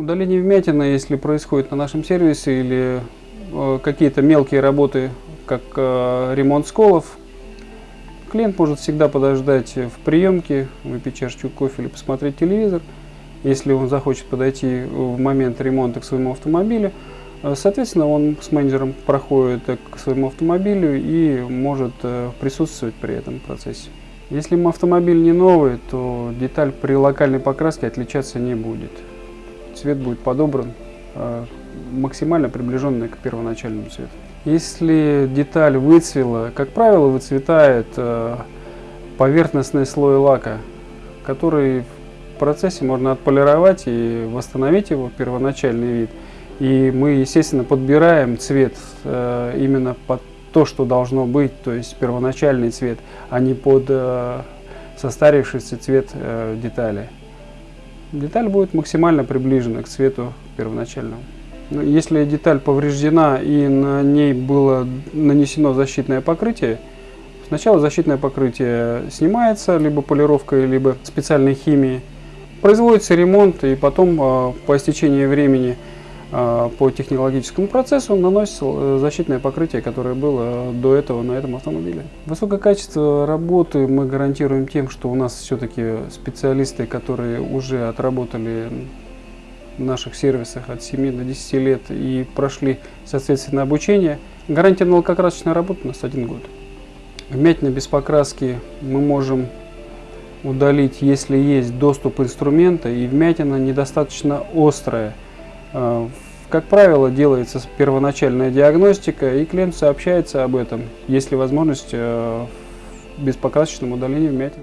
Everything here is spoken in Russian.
Удаление вмятины, если происходит на нашем сервисе или э, какие-то мелкие работы, как э, ремонт сколов, клиент может всегда подождать в приемке, выпить чашечку кофе или посмотреть телевизор. Если он захочет подойти в момент ремонта к своему автомобилю, э, соответственно, он с менеджером проходит к своему автомобилю и может э, присутствовать при этом процессе. Если автомобиль не новый, то деталь при локальной покраске отличаться не будет цвет будет подобран э, максимально приближенный к первоначальному цвету. Если деталь выцвела, как правило, выцветает э, поверхностный слой лака, который в процессе можно отполировать и восстановить его первоначальный вид. И мы, естественно, подбираем цвет э, именно под то, что должно быть, то есть первоначальный цвет, а не под состарившийся цвет детали деталь будет максимально приближена к цвету первоначальному. Но если деталь повреждена и на ней было нанесено защитное покрытие, сначала защитное покрытие снимается, либо полировкой, либо специальной химией. Производится ремонт и потом а, по истечении времени по технологическому процессу наносится э, защитное покрытие, которое было до этого на этом автомобиле. Высокое качество работы мы гарантируем тем, что у нас все-таки специалисты, которые уже отработали в наших сервисах от 7 до 10 лет и прошли соответственно обучение. Гарантия на лакокрасочной работы у нас один год. Вмятина без покраски мы можем удалить, если есть доступ инструмента и вмятина недостаточно острая. Э, как правило, делается первоначальная диагностика, и клиент сообщается об этом, есть ли возможность э, без покрасочного удаления вмятин.